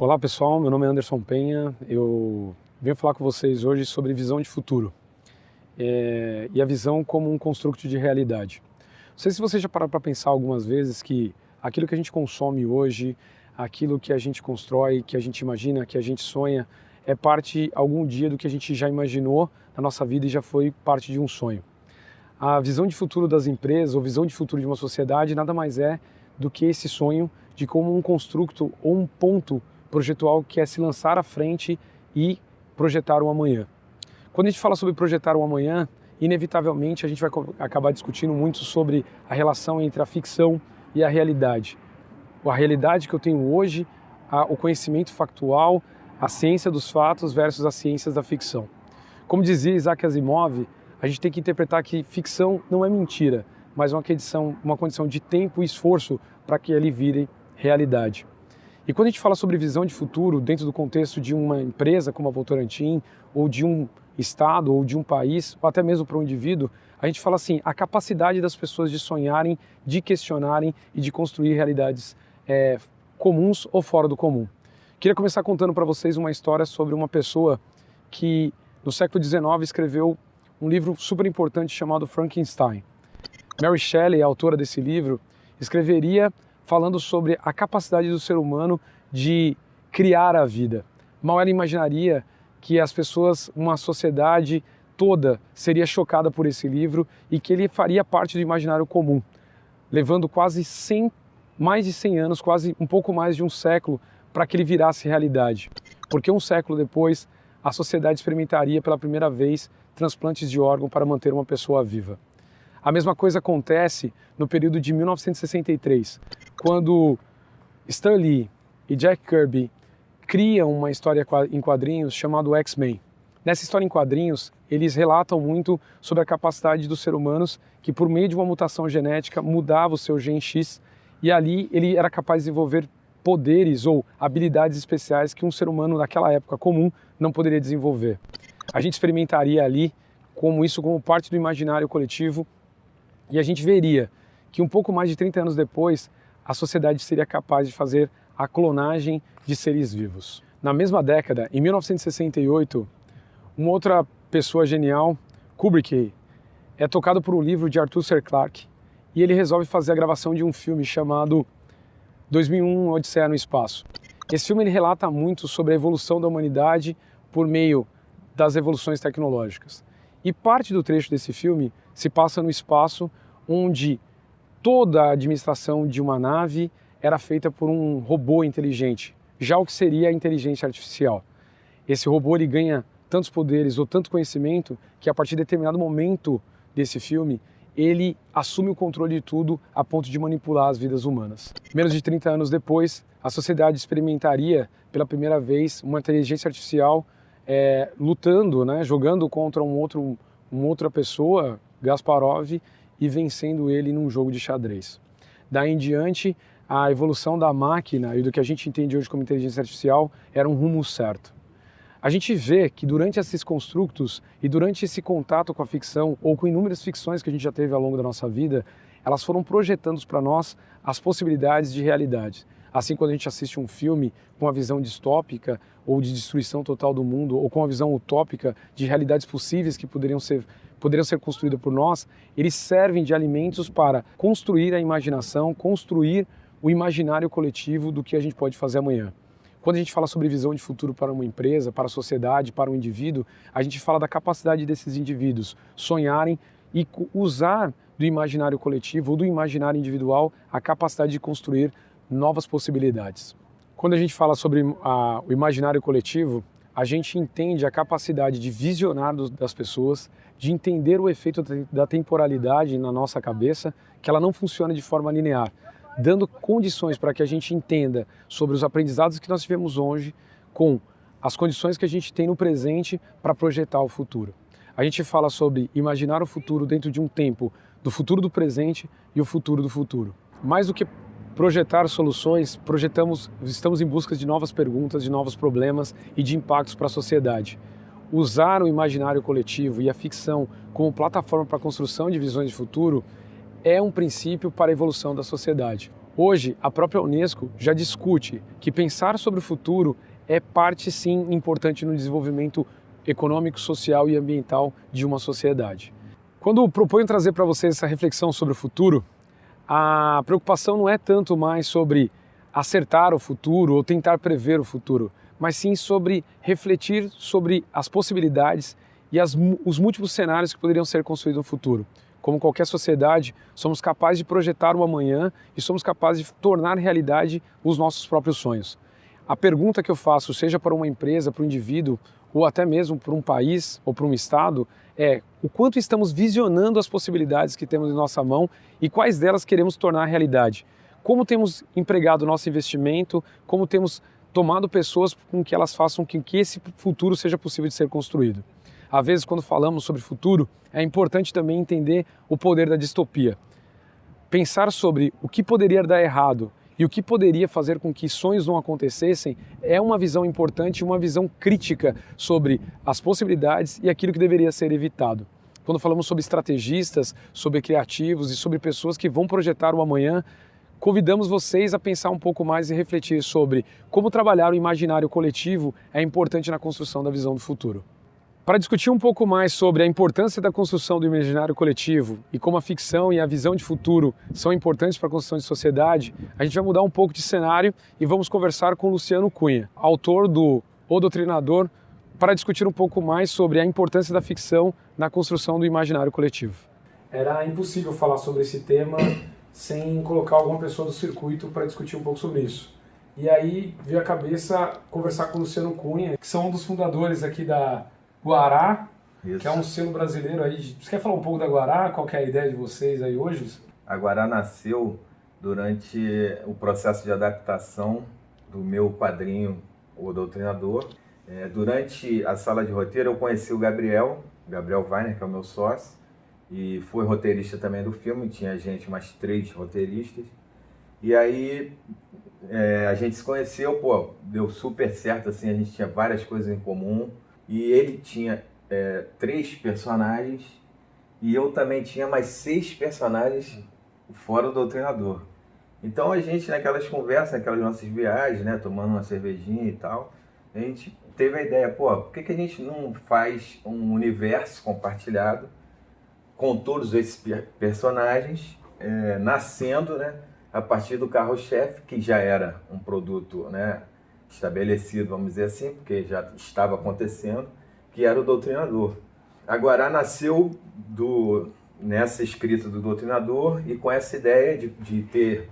Olá pessoal, meu nome é Anderson Penha, eu venho falar com vocês hoje sobre visão de futuro é, e a visão como um construto de realidade. Não sei se você já parou para pensar algumas vezes que aquilo que a gente consome hoje, aquilo que a gente constrói, que a gente imagina, que a gente sonha, é parte algum dia do que a gente já imaginou na nossa vida e já foi parte de um sonho. A visão de futuro das empresas ou visão de futuro de uma sociedade nada mais é do que esse sonho de como um construto ou um ponto projetual que é se lançar à frente e projetar o amanhã. Quando a gente fala sobre projetar o amanhã, inevitavelmente a gente vai acabar discutindo muito sobre a relação entre a ficção e a realidade. A realidade que eu tenho hoje, o conhecimento factual, a ciência dos fatos versus as ciências da ficção. Como dizia Isaac Asimov, a gente tem que interpretar que ficção não é mentira, mas uma condição, uma condição de tempo e esforço para que ele vire realidade. E quando a gente fala sobre visão de futuro dentro do contexto de uma empresa como a Votorantim, ou de um estado, ou de um país, ou até mesmo para um indivíduo, a gente fala assim, a capacidade das pessoas de sonharem, de questionarem e de construir realidades é, comuns ou fora do comum. Queria começar contando para vocês uma história sobre uma pessoa que no século XIX escreveu um livro super importante chamado Frankenstein. Mary Shelley, autora desse livro, escreveria falando sobre a capacidade do ser humano de criar a vida. Mal ela imaginaria que as pessoas, uma sociedade toda seria chocada por esse livro e que ele faria parte do imaginário comum, levando quase 100, mais de 100 anos, quase um pouco mais de um século para que ele virasse realidade. Porque um século depois, a sociedade experimentaria pela primeira vez transplantes de órgão para manter uma pessoa viva. A mesma coisa acontece no período de 1963, quando Stan Lee e Jack Kirby criam uma história em quadrinhos chamada X-Men. Nessa história em quadrinhos, eles relatam muito sobre a capacidade dos seres humanos que, por meio de uma mutação genética, mudava o seu gen X e ali ele era capaz de desenvolver poderes ou habilidades especiais que um ser humano naquela época comum não poderia desenvolver. A gente experimentaria ali como isso como parte do imaginário coletivo e a gente veria que um pouco mais de 30 anos depois, a sociedade seria capaz de fazer a clonagem de seres vivos. Na mesma década, em 1968, uma outra pessoa genial, Kubrick, é tocado por um livro de Arthur C. Clarke e ele resolve fazer a gravação de um filme chamado 2001 Odisseia no Espaço. Esse filme ele relata muito sobre a evolução da humanidade por meio das evoluções tecnológicas. E parte do trecho desse filme se passa no espaço onde toda a administração de uma nave era feita por um robô inteligente, já o que seria a inteligência artificial. Esse robô ele ganha tantos poderes ou tanto conhecimento que a partir de determinado momento desse filme ele assume o controle de tudo a ponto de manipular as vidas humanas. Menos de 30 anos depois, a sociedade experimentaria pela primeira vez uma inteligência artificial é, lutando, né, jogando contra um outro, uma outra pessoa, Gasparov, e vencendo ele num jogo de xadrez. Daí em diante, a evolução da máquina e do que a gente entende hoje como inteligência artificial era um rumo certo. A gente vê que durante esses construtos e durante esse contato com a ficção ou com inúmeras ficções que a gente já teve ao longo da nossa vida, elas foram projetando para nós as possibilidades de realidade. Assim, quando a gente assiste um filme com uma visão distópica ou de destruição total do mundo, ou com uma visão utópica de realidades possíveis que poderiam ser, poderiam ser construídas por nós, eles servem de alimentos para construir a imaginação, construir o imaginário coletivo do que a gente pode fazer amanhã. Quando a gente fala sobre visão de futuro para uma empresa, para a sociedade, para um indivíduo, a gente fala da capacidade desses indivíduos sonharem e usar do imaginário coletivo ou do imaginário individual a capacidade de construir novas possibilidades. Quando a gente fala sobre a, o imaginário coletivo, a gente entende a capacidade de visionar das pessoas, de entender o efeito da temporalidade na nossa cabeça, que ela não funciona de forma linear dando condições para que a gente entenda sobre os aprendizados que nós tivemos hoje com as condições que a gente tem no presente para projetar o futuro. A gente fala sobre imaginar o futuro dentro de um tempo do futuro do presente e o futuro do futuro. Mais do que projetar soluções, projetamos, estamos em busca de novas perguntas, de novos problemas e de impactos para a sociedade. Usar o imaginário coletivo e a ficção como plataforma para a construção de visões de futuro é um princípio para a evolução da sociedade. Hoje, a própria Unesco já discute que pensar sobre o futuro é parte sim importante no desenvolvimento econômico, social e ambiental de uma sociedade. Quando proponho trazer para vocês essa reflexão sobre o futuro, a preocupação não é tanto mais sobre acertar o futuro ou tentar prever o futuro, mas sim sobre refletir sobre as possibilidades e as, os múltiplos cenários que poderiam ser construídos no futuro. Como qualquer sociedade, somos capazes de projetar o amanhã e somos capazes de tornar realidade os nossos próprios sonhos. A pergunta que eu faço, seja para uma empresa, para um indivíduo, ou até mesmo para um país ou para um estado, é o quanto estamos visionando as possibilidades que temos em nossa mão e quais delas queremos tornar realidade. Como temos empregado nosso investimento, como temos tomado pessoas com que elas façam com que esse futuro seja possível de ser construído. Às vezes, quando falamos sobre futuro, é importante também entender o poder da distopia. Pensar sobre o que poderia dar errado e o que poderia fazer com que sonhos não acontecessem é uma visão importante, uma visão crítica sobre as possibilidades e aquilo que deveria ser evitado. Quando falamos sobre estrategistas, sobre criativos e sobre pessoas que vão projetar o amanhã, convidamos vocês a pensar um pouco mais e refletir sobre como trabalhar o imaginário coletivo é importante na construção da visão do futuro. Para discutir um pouco mais sobre a importância da construção do imaginário coletivo e como a ficção e a visão de futuro são importantes para a construção de sociedade, a gente vai mudar um pouco de cenário e vamos conversar com Luciano Cunha, autor do O Doutrinador, para discutir um pouco mais sobre a importância da ficção na construção do imaginário coletivo. Era impossível falar sobre esse tema sem colocar alguma pessoa do circuito para discutir um pouco sobre isso. E aí veio a cabeça conversar com o Luciano Cunha, que são um dos fundadores aqui da Guará, Isso. que é um selo brasileiro aí. Você quer falar um pouco da Guará? Qual é a ideia de vocês aí hoje? A Guará nasceu durante o processo de adaptação do meu quadrinho, O Doutrinador. É, durante a sala de roteiro eu conheci o Gabriel, Gabriel Weiner, que é o meu sócio, e foi roteirista também do filme, tinha gente, mais três roteiristas. E aí é, a gente se conheceu, pô, deu super certo, assim, a gente tinha várias coisas em comum. E ele tinha é, três personagens e eu também tinha mais seis personagens fora do treinador. Então a gente, naquelas conversas, naquelas nossas viagens, né, tomando uma cervejinha e tal, a gente teve a ideia, pô, por que, que a gente não faz um universo compartilhado com todos esses personagens é, nascendo, né, a partir do carro-chefe, que já era um produto, né, estabelecido, vamos dizer assim, porque já estava acontecendo, que era o doutrinador. A Guará nasceu do, nessa escrita do doutrinador e com essa ideia de, de ter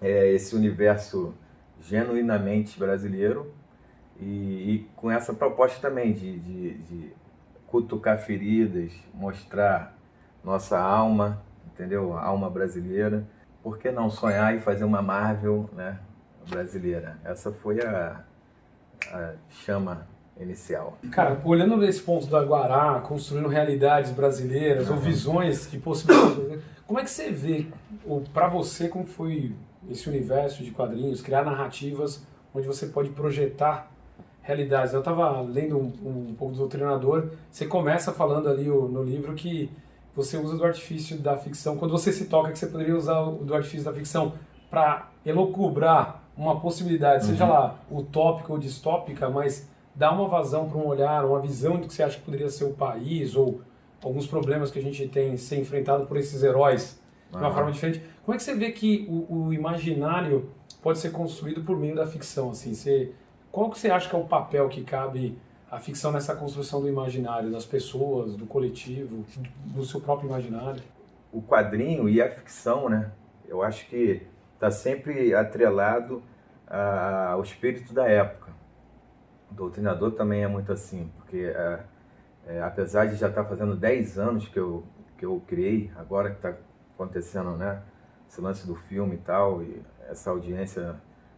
é, esse universo genuinamente brasileiro e, e, com essa proposta também de, de, de cutucar feridas, mostrar nossa alma, entendeu? A alma brasileira. Por que não sonhar e fazer uma Marvel, né? Brasileira. Essa foi a, a chama inicial. Cara, olhando esse ponto da Guará, construindo realidades brasileiras uhum. ou visões que possibilitam, como é que você vê, ou para você, como foi esse universo de quadrinhos, criar narrativas onde você pode projetar realidades? Eu estava lendo um, um, pouco do Doutrinador, você começa falando ali no livro que você usa do artifício da ficção, quando você se toca que você poderia usar o do artifício da ficção para elocubrar uma possibilidade, uhum. seja lá utópica ou distópica, mas dá uma vazão para um olhar, uma visão do que você acha que poderia ser o país ou alguns problemas que a gente tem ser enfrentado por esses heróis de uma forma diferente. Como é que você vê que o, o, imaginário pode ser construído por meio da ficção? Assim, você, qual que você acha que é o papel que cabe a ficção nessa construção do imaginário, das pessoas, do coletivo, do seu próprio imaginário? O quadrinho e a ficção, né? Eu acho que está sempre atrelado ao espírito da época. O doutrinador também é muito assim, porque é, é, apesar de já estar tá fazendo 10 anos que eu, que eu criei, agora que está acontecendo né, esse lance do filme e tal, e essa audiência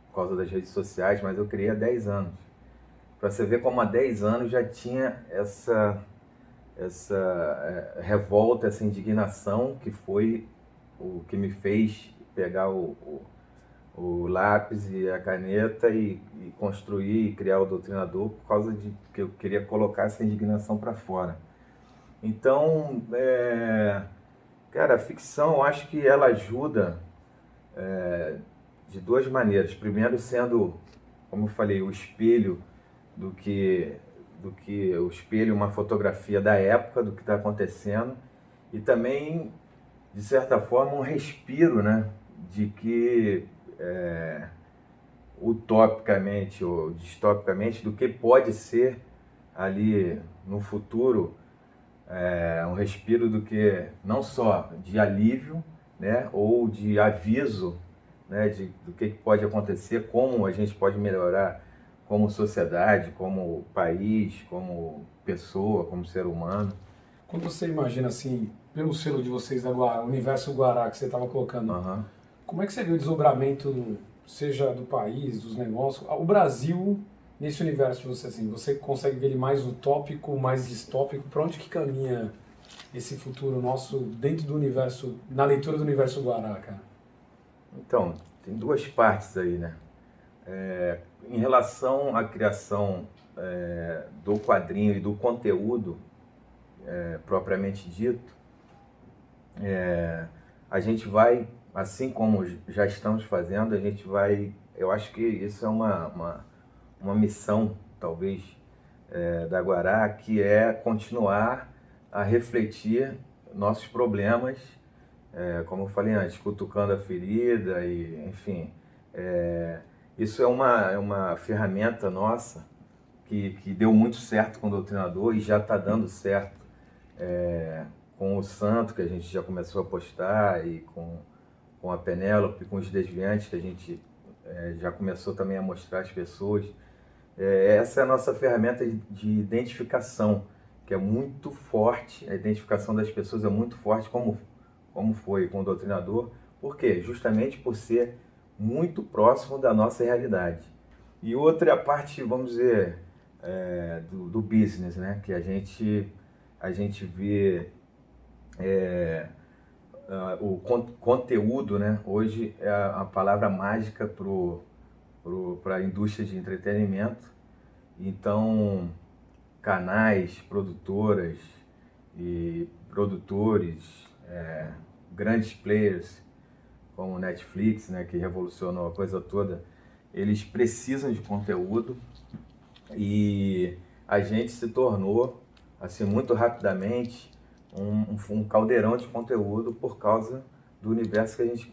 por causa das redes sociais, mas eu criei há 10 anos. Para você ver como há 10 anos já tinha essa, essa é, revolta, essa indignação que foi o que me fez pegar o, o, o lápis e a caneta e, e, construir e criar o doutrinador por causa de que eu queria colocar essa indignação para fora. Então, é, cara, a ficção, eu acho que ela ajuda é, de duas maneiras. Primeiro sendo, como eu falei, o espelho do que do que o espelho, uma fotografia da época, do que está acontecendo, e também, de certa forma, um respiro, né? De que é, utopicamente ou distopicamente, do que pode ser ali no futuro, é, um respiro do que não só de alívio, né? Ou de aviso, né? De, do que pode acontecer, como a gente pode melhorar como sociedade, como país, como pessoa, como ser humano. Quando você imagina assim, pelo selo de vocês da Guará, o universo Guará que você estava colocando, uhum. Como é que você vê o desdobramento, seja do país, dos negócios, o Brasil nesse universo de você assim? Você consegue ver ele mais utópico, mais distópico? Para onde que caminha esse futuro nosso dentro do universo, na leitura do universo Guará, cara? Então, tem duas partes aí, né? É, em relação à criação é, do quadrinho e do conteúdo é, propriamente dito, é, a gente vai, assim como já estamos fazendo, a gente vai, eu acho que isso é uma, uma, uma missão, talvez, é, da Guará, que é continuar a refletir nossos problemas, é, como eu falei antes, cutucando a ferida e, enfim, é, isso é uma, é uma ferramenta nossa que, que deu muito certo com o doutrinador e já está dando certo é, com o santo, que a gente já começou a postar, e com, com a Penélope, com os desviantes, que a gente é, já começou também a mostrar às pessoas. É, essa é a nossa ferramenta de, de identificação, que é muito forte, a identificação das pessoas é muito forte, como, como foi com o doutrinador. Por quê? Justamente por ser muito próximo da nossa realidade. E outra é a parte, vamos dizer, é, do, do, business, né? Que a gente, a gente vê é, uh, o con conteúdo, né? Hoje é a, palavra mágica para a indústria de entretenimento. Então, canais, produtoras e produtores, é, grandes players como Netflix, né, que revolucionou a coisa toda, eles precisam de conteúdo e a gente se tornou, assim, muito rapidamente um, um caldeirão de conteúdo por causa do universo que a gente,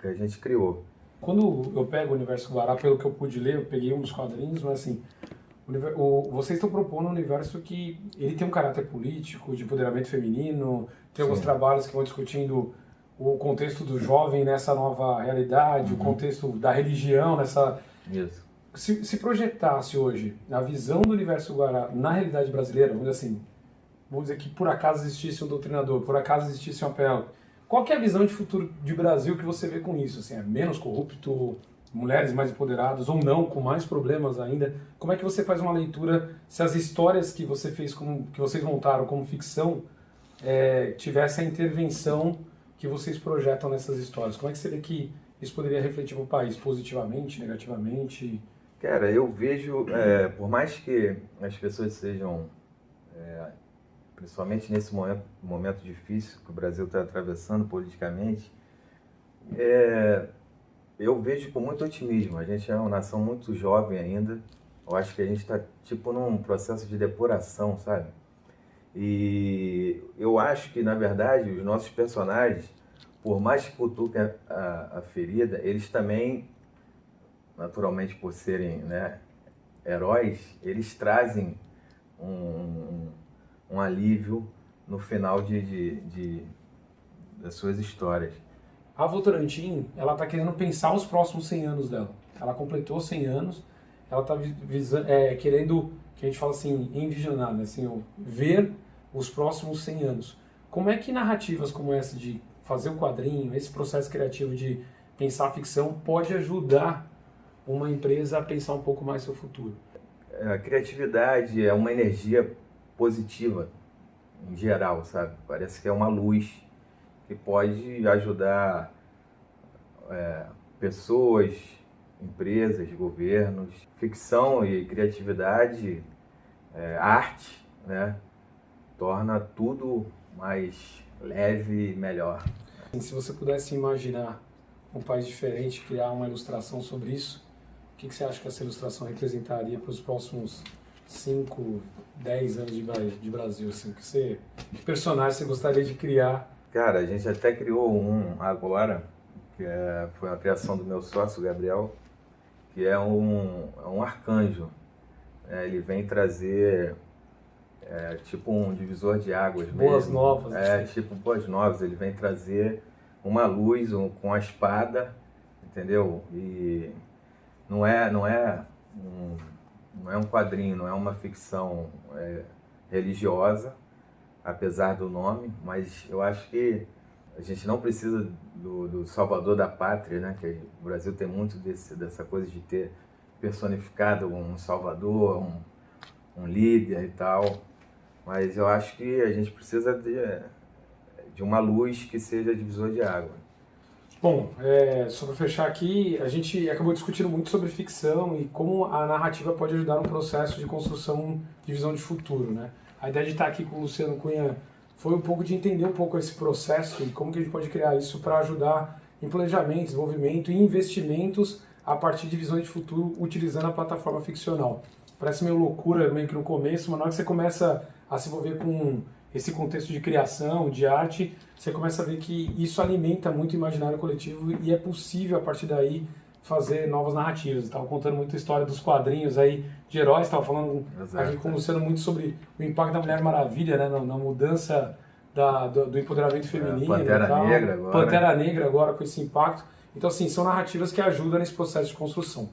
que a gente criou. Quando eu pego o Universo Guará, pelo que eu pude ler, eu peguei uns quadrinhos, mas assim, o, vocês estão propondo um universo que ele tem um caráter político, de empoderamento feminino, tem Sim. alguns trabalhos que vão discutindo o contexto do jovem nessa nova realidade, uhum. o contexto da religião nessa... Isso. Se, se projetasse hoje a visão do universo Guará na realidade brasileira, vamos dizer assim, vamos dizer que por acaso existisse um doutrinador, por acaso existisse um apelo, qual é a visão de futuro de Brasil que você vê com isso? Assim, é menos corrupto, mulheres mais empoderadas ou não, com mais problemas ainda? Como é que você faz uma leitura se as histórias que você fez, como, que vocês montaram como ficção, é, tivesse a intervenção que vocês projetam nessas histórias? Como é que você vê que isso poderia refletir para o país, positivamente, negativamente? Cara, eu vejo, é, por mais que as pessoas sejam, é, principalmente nesse momento, momento difícil que o Brasil está atravessando politicamente, é, eu vejo com muito otimismo. A gente é uma nação muito jovem ainda. Eu acho que a gente está tipo num processo de depuração, sabe? E eu acho que, na verdade, os nossos personagens, por mais que cutuquem a, a, a ferida, eles também, naturalmente por serem né, heróis, eles trazem um, um, um alívio no final de, de, de, das suas histórias. A Votorantim, ela está querendo pensar os próximos 100 anos dela. Ela completou 100 anos, ela está é, querendo, que a gente fala assim, envisionar, né? assim, ver os próximos 100 anos. Como é que narrativas como essa de fazer o quadrinho, esse processo criativo de pensar a ficção pode ajudar uma empresa a pensar um pouco mais seu futuro? A criatividade é uma energia positiva em geral, sabe? Parece que é uma luz que pode ajudar é, pessoas, empresas, governos. Ficção e criatividade, é, arte, né? torna tudo mais leve e melhor. Se você pudesse imaginar um país diferente, criar uma ilustração sobre isso. O que, que você acha que essa ilustração representaria para os próximos 5, 10 anos de Brasil? Assim, que, você, que personagem você gostaria de criar? Cara, a gente até criou um agora, que é, foi uma criação do meu sócio, Gabriel, que é um, é um arcanjo. É, ele vem trazer é, tipo um divisor de águas boas mesmo. novas. É, tipo boas novas. Ele vem trazer uma luz um, com a espada, entendeu? E não é, não é um, não é um quadrinho, não é uma ficção é, religiosa, apesar do nome, mas eu acho que a gente não precisa do, do salvador da pátria, né? Que o Brasil tem muito desse, dessa coisa de ter personificado um salvador, um, um líder e tal. Mas eu acho que a gente precisa de, de uma luz que seja divisor de água. Bom, é, só para fechar aqui, a gente acabou discutindo muito sobre ficção e como a narrativa pode ajudar no processo de construção de visão de futuro, né? A ideia de estar aqui com o Luciano Cunha foi um pouco de entender um pouco esse processo e como que a gente pode criar isso para ajudar em planejamento, desenvolvimento e investimentos a partir de visões de futuro utilizando a plataforma ficcional. Parece meio loucura, meio que no começo, mas na hora que você começa a se envolver com esse contexto de criação, de arte, você começa a ver que isso alimenta muito o imaginário coletivo e é possível, a partir daí, fazer novas narrativas. Estava contando muita história dos quadrinhos aí de heróis, estava falando Exato. aqui com o Luciano muito sobre o impacto da Mulher Maravilha, né, na, na mudança da, do, do, empoderamento é, feminino. É, Pantera tal. Negra agora. Pantera Negra agora com esse impacto. Então, assim, são narrativas que ajudam nesse processo de construção.